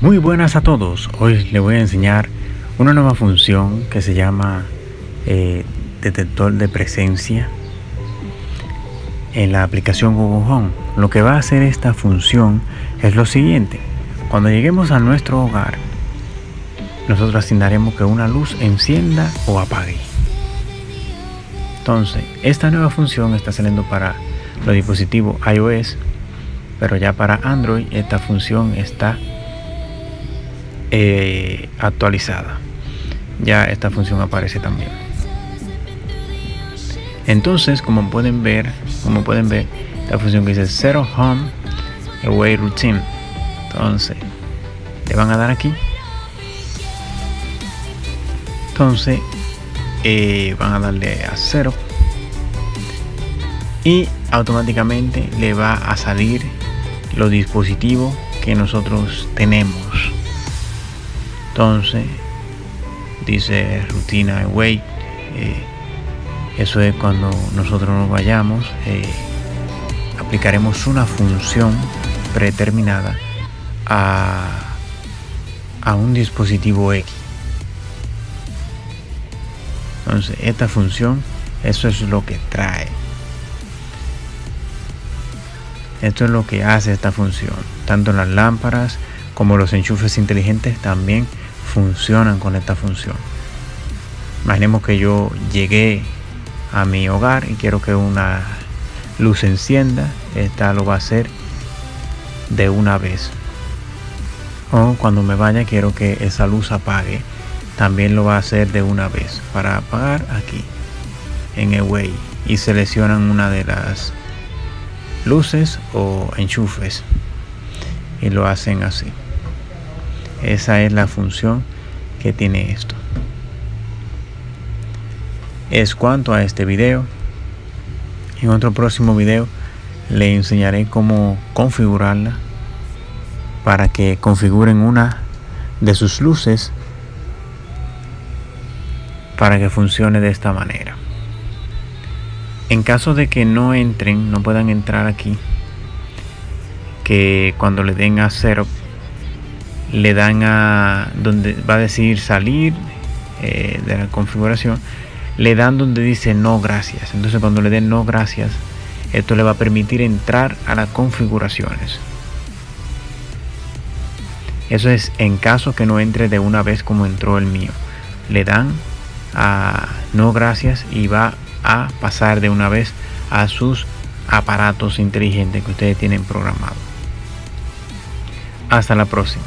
Muy buenas a todos, hoy les voy a enseñar una nueva función que se llama eh, detector de presencia en la aplicación Google Home. Lo que va a hacer esta función es lo siguiente, cuando lleguemos a nuestro hogar nosotros asignaremos que una luz encienda o apague. Entonces, esta nueva función está saliendo para los dispositivos iOS, pero ya para Android esta función está eh, actualizada. Ya esta función aparece también. Entonces como pueden ver como pueden ver la función que dice Zero Home Away Routine. Entonces le van a dar aquí entonces eh, van a darle a cero. Y automáticamente le va a salir los dispositivos que nosotros tenemos entonces dice rutina away eh, eso es cuando nosotros nos vayamos eh, aplicaremos una función predeterminada a, a un dispositivo X. Entonces esta función eso es lo que trae. Esto es lo que hace esta función. Tanto en las lámparas como los enchufes inteligentes también funcionan con esta función. Imaginemos que yo llegué a mi hogar y quiero que una luz encienda. Esta lo va a hacer de una vez. O cuando me vaya quiero que esa luz apague. También lo va a hacer de una vez. Para apagar aquí en Away y seleccionan una de las luces o enchufes y lo hacen así. Esa es la función que tiene esto. Es cuanto a este video. En otro próximo video le enseñaré cómo configurarla para que configuren una de sus luces para que funcione de esta manera. En caso de que no entren, no puedan entrar aquí, que cuando le den a cero le dan a donde va a decir salir eh, de la configuración le dan donde dice no gracias. Entonces cuando le den no gracias esto le va a permitir entrar a las configuraciones. Eso es en caso que no entre de una vez como entró el mío. Le dan a no gracias y va a pasar de una vez a sus aparatos inteligentes que ustedes tienen programado hasta la próxima